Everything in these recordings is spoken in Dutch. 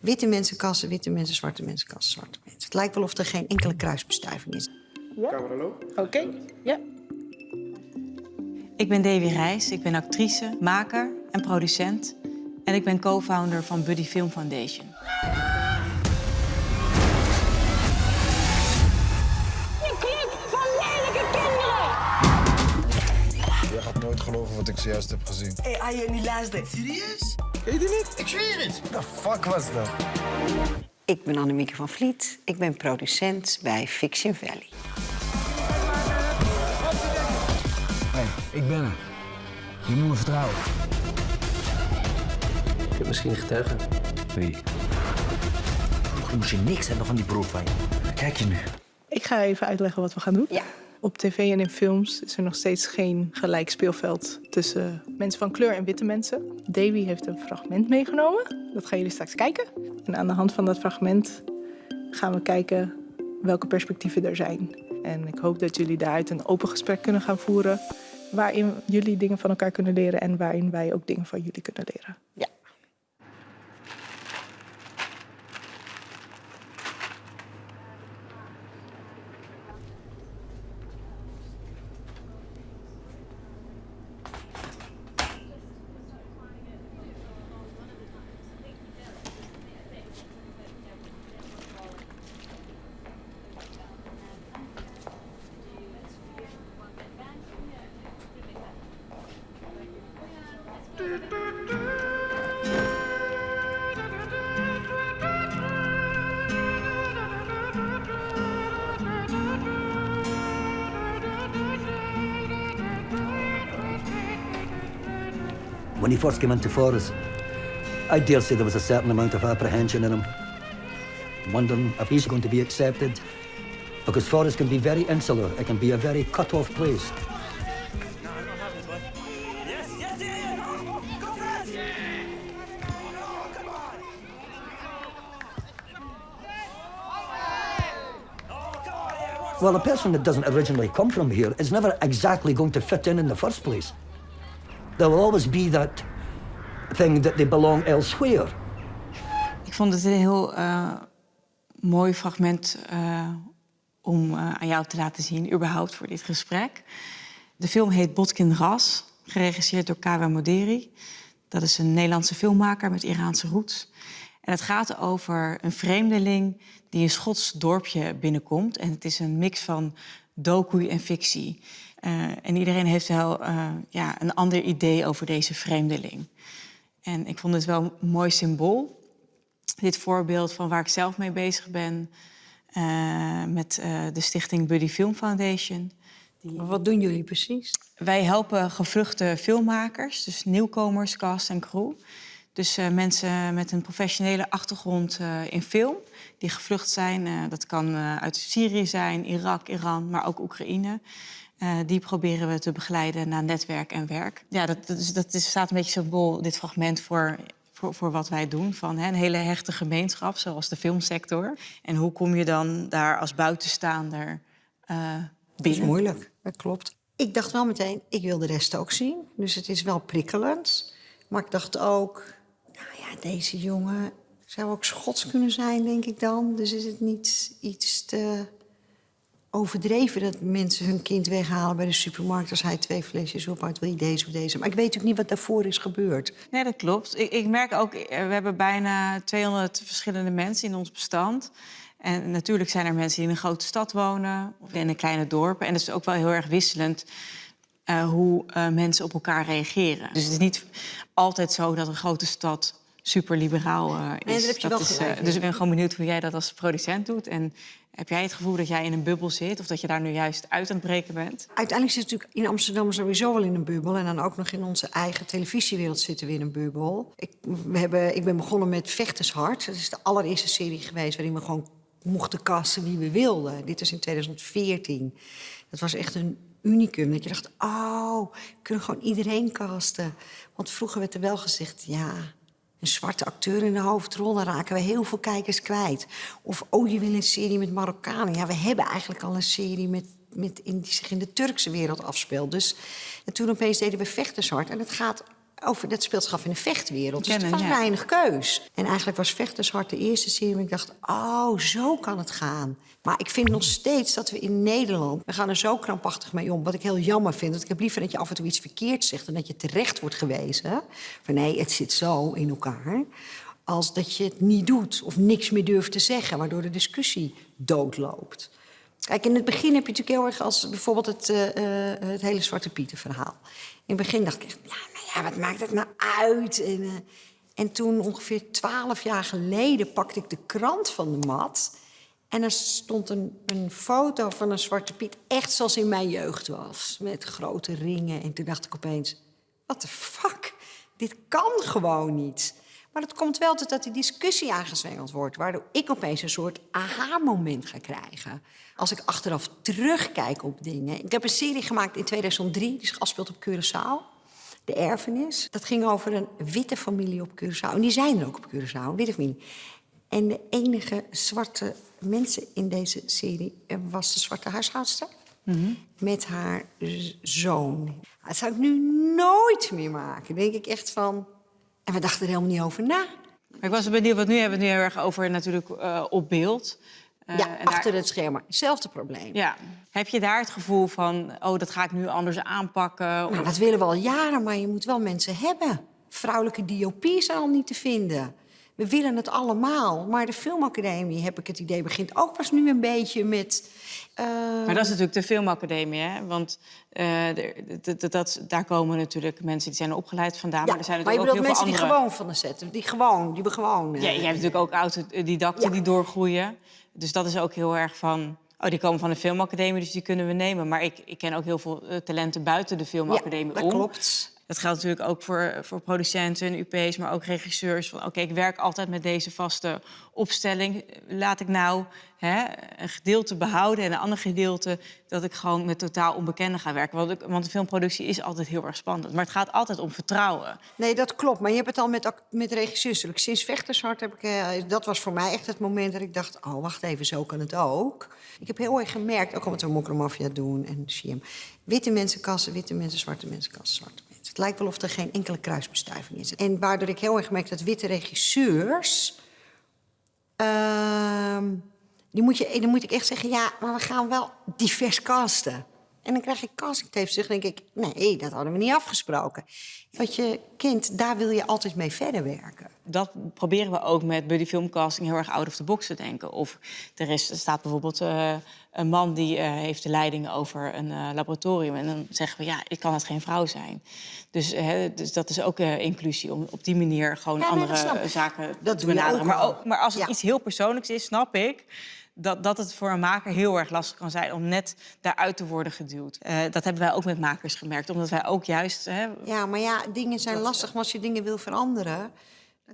Witte mensen kassen, witte mensen, zwarte mensen kassen, zwarte mensen. Het lijkt wel of er geen enkele kruisbestuiving is. Oké, ja. Ik ben Davy Reis, ik ben actrice, maker en producent. En ik ben co-founder van Buddy Film Foundation. Je club van lelijke kinderen! Je gaat nooit geloven wat ik zojuist heb gezien. Hé, hey, je niet luisteren. Serieus? Ken je die niet? Ik zweer het. The fuck was dat? Ik ben Annemieke van Vliet. Ik ben producent bij Fiction Valley. Hey, ik ben er. Je moet me vertrouwen. Ik heb misschien getuigen. Wie? Je moest je niks hebben van die broer van je. Kijk je nu? Ik ga even uitleggen wat we gaan doen. Ja. Op tv en in films is er nog steeds geen gelijk speelveld tussen mensen van kleur en witte mensen. Davy heeft een fragment meegenomen. Dat gaan jullie straks kijken. En aan de hand van dat fragment gaan we kijken welke perspectieven er zijn. En ik hoop dat jullie daaruit een open gesprek kunnen gaan voeren. Waarin jullie dingen van elkaar kunnen leren en waarin wij ook dingen van jullie kunnen leren. When he first came into Forest, I dare say there was a certain amount of apprehension in him, wondering if he's going to be accepted. Because Forest can be very insular, it can be a very cut-off place. Well, a person that doesn't originally come from here is never exactly going to fit in in the first place. There will always be that thing that they belong elsewhere. Ik vond het een heel eh, mooi fragment eh, om eh, aan jou te laten zien, überhaupt voor dit gesprek. De film heet Botkin Ras, geregisseerd door Kawa Moderi. Dat is een Nederlandse filmmaker met Iraanse roots. En het gaat over een vreemdeling die een Schots dorpje binnenkomt. En het is een mix van docu en fictie. Eh, en iedereen heeft wel eh, ja, een ander idee over deze vreemdeling. En ik vond het wel een mooi symbool. Dit voorbeeld van waar ik zelf mee bezig ben... eh, met de stichting Buddy Film Foundation. Wat doen jullie precies? Wij helpen gevluchte filmmakers, dus nieuwkomers, cast en crew. Dus eh, mensen met een professionele achtergrond eh, in film, die gevlucht zijn. Eh, dat kan eh, uit Syrië zijn, Irak, Iran, maar ook Oekraïne. Eh, die proberen we te begeleiden naar netwerk en werk. Ja, dat, dat, is, dat is, staat een beetje symbool, dit fragment, voor, voor, voor wat wij doen. Van hè, een hele hechte gemeenschap, zoals de filmsector. En hoe kom je dan daar als buitenstaander eh Dat is binnen? moeilijk, dat klopt. Ik dacht wel meteen, ik wil de rest ook zien. Dus het is wel prikkelend. Maar ik dacht ook, deze jongen zou ook Schots kunnen zijn, denk ik dan. Dus is het niet iets te overdreven dat mensen hun kind weghalen bij de supermarkt... als hij twee flesjes ophoudt, wil je deze of deze. Maar ik weet natuurlijk niet wat daarvoor is gebeurd. Nee, dat klopt. Ik, ik merk ook, eh, we hebben bijna 200 verschillende mensen in ons bestand. En natuurlijk zijn er mensen die in een grote stad wonen of in een kleine dorp. En het is ook wel heel erg wisselend eh, hoe eh, mensen op elkaar reageren. Dus het is niet altijd zo dat een grote stad super liberaal eh, is. Nee, wel is, eh, dus ik ben gewoon benieuwd hoe jij dat als producent doet. En heb jij het gevoel dat jij in een bubbel zit of dat je daar nu juist uit aan het breken bent? Uiteindelijk zit natuurlijk in Amsterdam sowieso wel in een bubbel. En dan ook nog in onze eigen televisiewereld zitten we in een bubbel. Ik, we hebben, ik ben begonnen met Vechtershart. Dat is de allereerste serie geweest waarin we gewoon mochten casten wie we wilden. Dit was in 2014. Dat was echt een unicum. Dat je dacht, oh, we kunnen gewoon iedereen casten. Want vroeger werd er wel gezegd, ja, een zwarte acteur in de hoofdrol, dan raken we heel veel kijkers kwijt. Of, oh, je wil een serie met Marokkanen. Ja, we hebben eigenlijk al een serie met, met die zich in de Turkse wereld afspeelt. Dus en toen opeens deden we Vechtershart. En het gaat over dat speelt zich af in de vechtwereld. Dus er was ja. weinig keus. En eigenlijk was Vechtershart de eerste serie ik dacht... oh, zo kan het gaan. Maar ik vind nog steeds dat we in Nederland... we gaan er zo krampachtig mee om, wat ik heel jammer vind. Want ik heb liever dat je af en toe iets verkeerd zegt... en dat je terecht wordt gewezen. Van nee, het zit zo in elkaar. Als dat je het niet doet of niks meer durft te zeggen... waardoor de discussie doodloopt. Kijk, in het begin heb je natuurlijk heel erg als bijvoorbeeld het, eh, eh, het hele Zwarte Pieten verhaal. In het begin dacht ik echt, ja, nou ja, wat maakt het nou uit? En, eh, en toen ongeveer twaalf jaar geleden pakte ik de krant van de mat. En er stond een, een foto van een Zwarte Piet, echt zoals in mijn jeugd was. Met grote ringen. En toen dacht ik opeens, what the fuck? Dit kan gewoon niet. Maar het komt wel totdat die discussie aangezwengeld wordt... waardoor ik opeens een soort aha-moment ga krijgen. Als ik achteraf terugkijk op dingen. Ik heb een serie gemaakt in 2003, die zich afspeelt op Curaçao. De Erfenis. Dat ging over een witte familie op Curaçao. En die zijn er ook op Curaçao, witte familie. En de enige zwarte mensen in deze serie eh, was de zwarte huishoudster. Met haar zoon. Dat zou ik nu nooit meer maken. Denk ik echt van... En we dachten er helemaal niet over na. Maar ik was benieuwd, want nu hebben we het nu heel erg over natuurlijk eh, op beeld. Eh, ja, en daar- achter het scherm. Hetzelfde probleem. Ja. Heb je daar het gevoel van, oh, dat ga ik nu anders aanpakken? Nou, Of- dat willen we al jaren, maar je moet wel mensen hebben. Vrouwelijke diopie is al niet te vinden. We willen het allemaal. Maar de filmacademie, heb ik het idee, begint ook pas nu een beetje met... eh, Maar dat is natuurlijk de filmacademie, hè? Want eh, er- dat- dat- dat- daar komen natuurlijk mensen die zijn opgeleid vandaan. ja, maar er zijn maar je ook heel mensen veel die andere... gewoon van de zetten. Die gewoon, die gewoon... Ja, je hebt natuurlijk ook autodidacten Ja. die doorgroeien. Dus dat is ook heel erg van... Oh, die komen van de filmacademie, dus die kunnen we nemen. Maar ik, ik ken ook heel veel eh, talenten buiten de filmacademie ja, dat om. klopt. Dat geldt natuurlijk ook voor, voor producenten en UP's, maar ook regisseurs. Van oké, ik werk altijd met deze vaste opstelling. Laat ik nou hè, een gedeelte behouden en een ander gedeelte dat ik gewoon met totaal onbekenden ga werken. Want, want de filmproductie is altijd heel erg spannend. Maar het gaat altijd om vertrouwen. Nee, dat klopt. Maar je hebt het al met, met regisseurs. Sinds Vechtershart heb ik... eh, dat was voor mij echt het moment dat ik dacht... oh, wacht even, zo kan het ook. Ik heb heel erg gemerkt, ook omdat we Mokromafia doen en CM... witte mensen kassen, witte mensen, zwarte mensen kassen, mensen. Het lijkt wel of er geen enkele kruisbestuiving is. En waardoor ik heel erg gemerkt dat witte regisseurs... ehm, die moet je, dan moet ik echt zeggen, ja, maar we gaan wel divers casten. En dan krijg ik castingtapes terug en denk ik... nee, dat hadden we niet afgesproken. Wat je kent, daar wil je altijd mee verder werken. Dat proberen we ook met buddy filmcasting heel erg out of the box te denken. Of er, is, er staat bijvoorbeeld eh, een man die eh, heeft de leiding over een eh, laboratorium. En dan zeggen we, ja, ik kan het geen vrouw zijn. Dus, hè, dus dat is ook inclusie, om op die manier gewoon Ja, andere dat zaken Dat te benaderen. maar, ook- maar als het Ja. iets heel persoonlijks is, snap ik... Dat, dat het voor een maker heel erg lastig kan zijn om net daaruit te worden geduwd. Eh, dat hebben wij ook met makers gemerkt. Omdat wij ook juist... Hè, Ja, maar ja, dingen zijn lastig, maar als je dingen wil veranderen...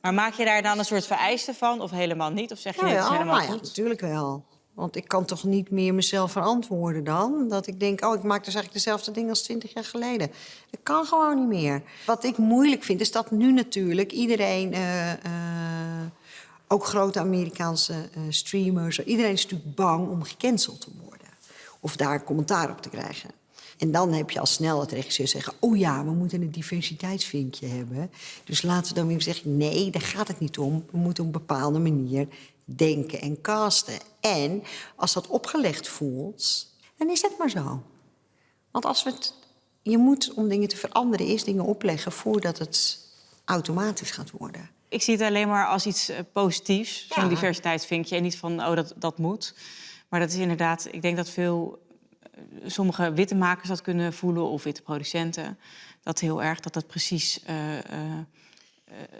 maar maak je daar dan een soort vereiste van of helemaal niet? Of zeg je, Nou is ja, helemaal nou ja, goed? natuurlijk wel. Want ik kan toch niet meer mezelf verantwoorden dan? Dat ik denk, oh, ik maak dus eigenlijk dezelfde dingen als twintig jaar geleden. Dat kan gewoon niet meer. Wat ik moeilijk vind, is dat nu natuurlijk iedereen... eh, eh, ook grote Amerikaanse eh, streamers... iedereen is natuurlijk bang om gecanceld te worden. Of daar commentaar op te krijgen. En dan heb je al snel het regisseur zeggen... oh ja, we moeten een diversiteitsvinkje hebben. Dus laten we dan weer zeggen... nee, daar gaat het niet om. We moeten op een bepaalde manier denken en casten. En als dat opgelegd voelt, dan is het maar zo. Want als we het... Je moet, om dingen te veranderen, eerst dingen opleggen... voordat het automatisch gaat worden. Ik zie het alleen maar als iets eh, positiefs, zo'n Ja. diversiteitsvinkje. En niet van, oh, dat, dat moet. Maar dat is inderdaad, ik denk dat veel, eh, sommige witte makers dat kunnen voelen, of witte producenten. Dat heel erg, dat dat precies eh,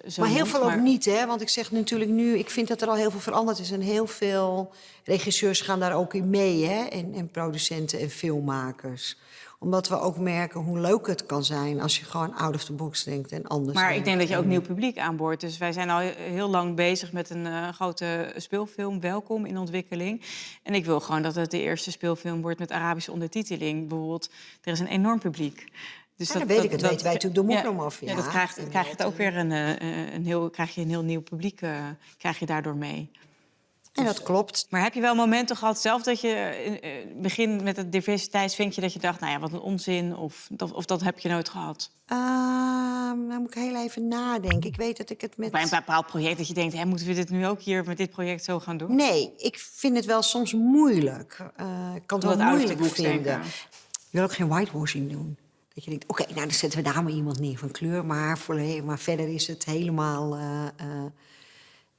zo maar heel moet. veel ook niet, hè? Want ik zeg natuurlijk nu, ik vind dat er al heel veel veranderd is. En heel veel regisseurs gaan daar ook in mee, hè? En, en producenten en filmmakers. Omdat we ook merken hoe leuk het kan zijn als je gewoon out of the box denkt en anders. Maar ik denk dat je ook nieuw publiek aanboort. Dus wij zijn al he- heel lang bezig met een eh, grote speelfilm, Welkom, in ontwikkeling. En ik wil gewoon dat het de eerste speelfilm wordt met Arabische ondertiteling. Bijvoorbeeld, er is een enorm publiek. Dus Ja, dat weet ik. Dat weten wij natuurlijk door Mokromafia. Ja, dat krijgt, krijg je het dat, ook weer een, eh, een heel, krijg je een heel nieuw publiek, eh, krijg je daardoor mee. En dat klopt. Maar heb je wel momenten gehad zelf dat je het begin met het diversiteitsvinkje... dat je dacht, nou ja, wat een onzin, of, dat- of dat heb je nooit gehad? Ehm nou moet ik heel even nadenken. Ik weet dat ik het met... Bij een bepaald project dat je denkt, hè, moeten we dit nu ook hier met dit project zo gaan doen? Nee, ik vind het wel soms moeilijk. Eh, ik kan het wel moeilijk vinden. Ik wil ook geen whitewashing doen. Dat je denkt, oké, nou dan zetten we daar maar iemand neer van kleur. Maar, volle- maar verder is het helemaal...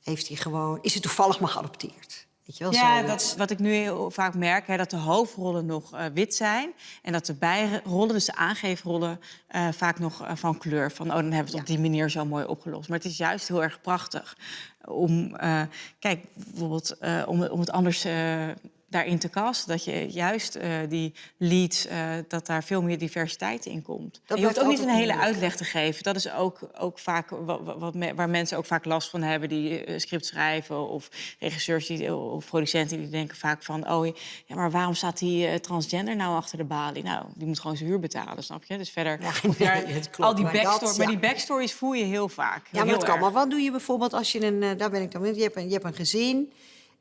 heeft hij gewoon... Is het toevallig maar geadopteerd? Weet je wel, Ja, zoiets. dat, wat ik nu heel vaak merk, hè, dat de hoofdrollen nog eh, wit zijn... en dat de bijrollen, dus de aangeefrollen, eh, vaak nog eh, van kleur. Van, oh, dan hebben we het op die manier zo mooi opgelost. Maar het is juist heel erg prachtig om... eh, kijk, bijvoorbeeld eh, om, om het anders eh, daarin te casten. Dat je juist eh, die leads, eh, dat daar veel meer diversiteit in komt. En je hoeft ook niet een hele uitleg te geven. Dat is ook, ook vaak wat, wat, me- waar mensen ook vaak last van hebben... die eh, script schrijven of regisseurs die, of producenten die denken vaak van... oh, ja, maar waarom staat die transgender nou achter de balie? Nou, die moet gewoon zijn huur betalen, snap je? Dus verder... Ja, daar- klopt, al die maar dat, backstories, maar die backstories voel je heel vaak. Ja, maar dat kan. Maar wat doe je bijvoorbeeld als je een... daar ben ik dan met. Je hebt een, je hebt een gezin.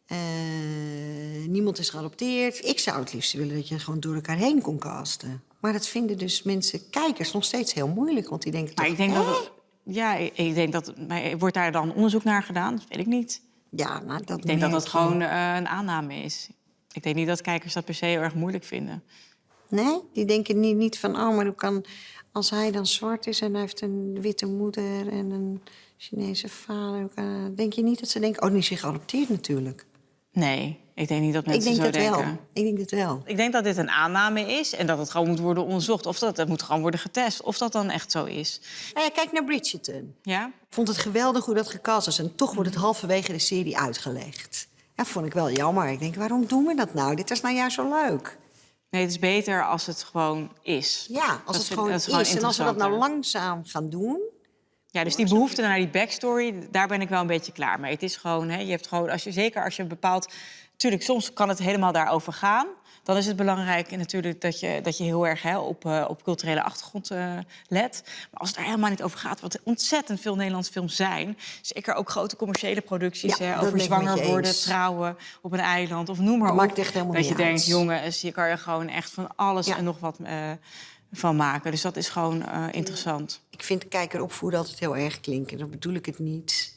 Eh, niemand is geadopteerd. Ik zou het liefst willen dat je gewoon door elkaar heen kon casten. Maar dat vinden dus mensen, kijkers, nog steeds heel moeilijk. Want die denken Maar toch... ik denk dat... Ja, ik, denk dat... Maar wordt daar dan onderzoek naar gedaan? Dat weet ik niet. Ja, nou, dat Ik denk dat dat gewoon eh, een aanname is. Ik denk niet dat kijkers dat per se heel erg moeilijk vinden. Nee, die denken niet, niet van... oh, maar hoe kan... Als hij dan zwart is en hij heeft een witte moeder en een Chinese vader... denk je niet dat ze denken... oh, die is zich geadopteerd natuurlijk. Nee, ik denk niet dat Ik mensen denk zo dat denken. wel. Ik denk dat wel. Ik denk dat dit een aanname is en dat het gewoon moet worden onderzocht. Of dat het moet gewoon worden getest, of dat dan echt zo is. Nou ja, kijk naar Bridgerton. Ja? Ik vond het geweldig hoe dat gecast was. En toch wordt het halverwege de serie uitgelegd. Ja, vond ik wel jammer. Ik denk, waarom doen we dat nou? Dit is nou juist zo leuk. Nee, het is beter als het gewoon is. Ja, als Dat het vind- gewoon dat is. is gewoon en als we dat nou langzaam gaan doen... Ja, dus die behoefte naar die backstory, daar ben ik wel een beetje klaar mee. Het is gewoon, hè, je hebt gewoon, als je, zeker als je bepaalt... Tuurlijk, soms kan het helemaal daarover gaan. Dan is het belangrijk natuurlijk dat je, dat je heel erg hè, op, eh, op culturele achtergrond eh, let. Maar als het er helemaal niet over gaat, wat ontzettend veel Nederlandse films zijn... zeker ook grote commerciële producties Ja, hè, over zwanger je worden, trouwen op een eiland of noem maar Dat op. maakt echt helemaal dat je denkt, jongens, hier kan je gewoon echt van alles Ja. en nog wat eh, van maken. Dus dat is gewoon eh, interessant. Ik vind kijker opvoeden altijd heel erg klinken. Dat bedoel ik het niet.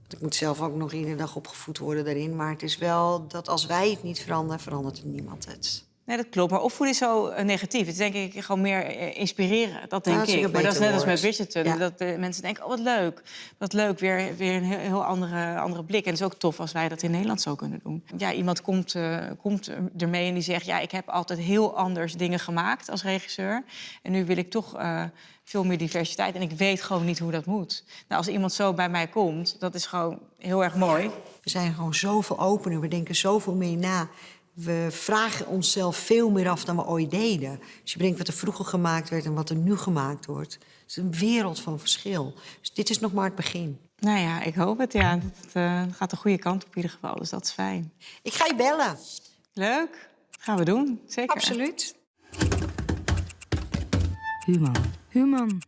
Want Ik moet zelf ook nog iedere dag opgevoed worden daarin. Maar het is wel dat als wij het niet veranderen, verandert het niemand het. Nee, dat klopt. Maar opvoeden is zo eh, negatief. Het is denk ik gewoon meer eh, inspireren. Dat denk dat ik. Maar dat is net als met. Bridgerton. Ja. Dat de mensen denken, oh wat leuk. Wat leuk, weer, weer een heel, heel andere, andere blik. En het is ook tof als wij dat in Nederland zo kunnen doen. Ja, iemand komt, eh, komt ermee en die zegt... ja, ik heb altijd heel anders dingen gemaakt als regisseur. En nu wil ik toch eh, veel meer diversiteit. En ik weet gewoon niet hoe dat moet. Nou, als iemand zo bij mij komt, dat is gewoon heel erg mooi. We zijn gewoon zoveel opener. We denken zoveel meer na. We vragen onszelf veel meer af dan we ooit deden. Als je bedenkt wat er vroeger gemaakt werd en wat er nu gemaakt wordt. Het is een wereld van verschil. Dus dit is nog maar het begin. Nou ja, ik hoop het. Ja, het eh, gaat de goede kant op in ieder geval. Dus dat is fijn. Ik ga je bellen. Leuk. Gaan we doen. Zeker. Absoluut. Human. Human.